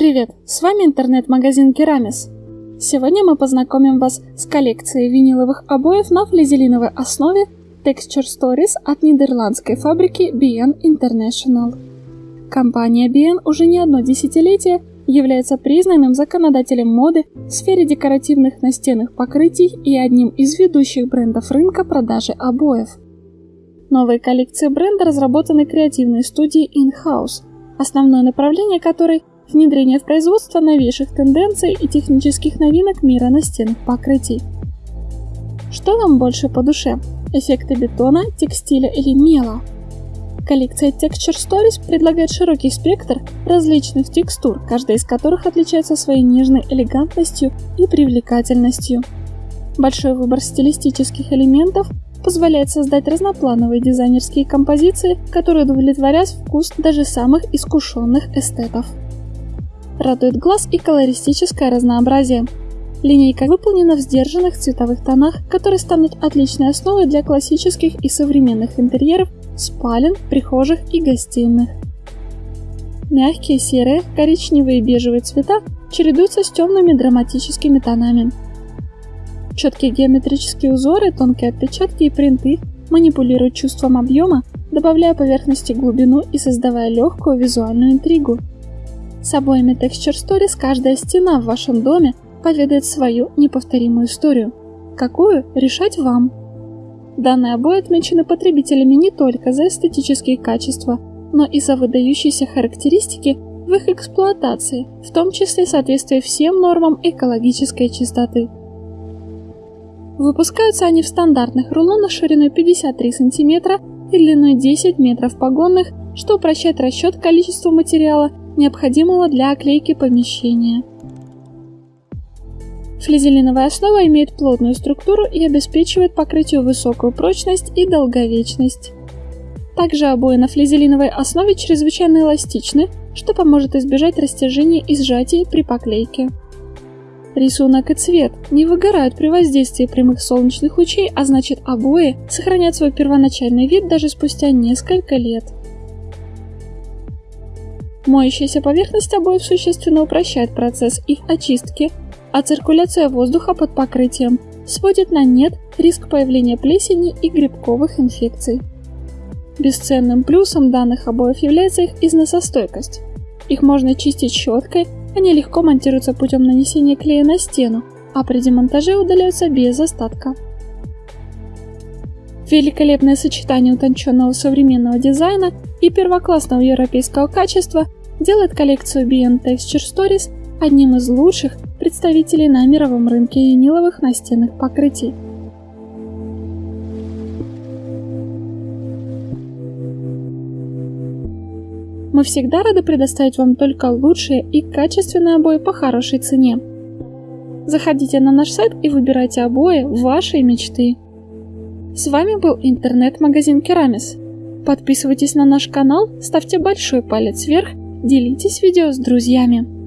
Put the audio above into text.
Привет, с вами интернет-магазин Керамис. Сегодня мы познакомим вас с коллекцией виниловых обоев на флизелиновой основе Texture Stories от нидерландской фабрики BN International. Компания BN уже не одно десятилетие является признанным законодателем моды в сфере декоративных настенных покрытий и одним из ведущих брендов рынка продажи обоев. Новые коллекции бренда разработаны креативной студией In-House, основное направление которой – внедрение в производство новейших тенденций и технических новинок мира настенных покрытий. Что вам больше по душе? Эффекты бетона, текстиля или мела? Коллекция Texture Stories предлагает широкий спектр различных текстур, каждая из которых отличается своей нежной элегантностью и привлекательностью. Большой выбор стилистических элементов позволяет создать разноплановые дизайнерские композиции, которые удовлетворят вкус даже самых искушенных эстетов. Радует глаз и колористическое разнообразие. Линейка выполнена в сдержанных цветовых тонах, которые станут отличной основой для классических и современных интерьеров, спален, прихожих и гостиных. Мягкие серые, коричневые и бежевые цвета чередуются с темными драматическими тонами. Четкие геометрические узоры, тонкие отпечатки и принты манипулируют чувством объема, добавляя поверхности глубину и создавая легкую визуальную интригу. С обоями Texture Stories каждая стена в вашем доме поведает свою неповторимую историю. Какую – решать вам. Данные обои отмечены потребителями не только за эстетические качества, но и за выдающиеся характеристики в их эксплуатации, в том числе соответствие всем нормам экологической чистоты. Выпускаются они в стандартных рулонах шириной 53 см и длиной 10 метров погонных, что упрощает расчет количества материала, необходимого для оклейки помещения. Флизелиновая основа имеет плотную структуру и обеспечивает покрытию высокую прочность и долговечность. Также обои на флизелиновой основе чрезвычайно эластичны, что поможет избежать растяжения и сжатия при поклейке. Рисунок и цвет не выгорают при воздействии прямых солнечных лучей, а значит обои сохранят свой первоначальный вид даже спустя несколько лет. Моющаяся поверхность обоев существенно упрощает процесс их очистки, а циркуляция воздуха под покрытием сводит на нет риск появления плесени и грибковых инфекций. Бесценным плюсом данных обоев является их износостойкость. Их можно чистить щеткой, они легко монтируются путем нанесения клея на стену, а при демонтаже удаляются без остатка. Великолепное сочетание утонченного современного дизайна и первоклассного европейского качества делает коллекцию BN Texture Stories одним из лучших представителей на мировом рынке виниловых настенных покрытий. Мы всегда рады предоставить вам только лучшие и качественные обои по хорошей цене. Заходите на наш сайт и выбирайте обои вашей мечты. С вами был интернет-магазин Керамис. Подписывайтесь на наш канал, ставьте большой палец вверх, делитесь видео с друзьями.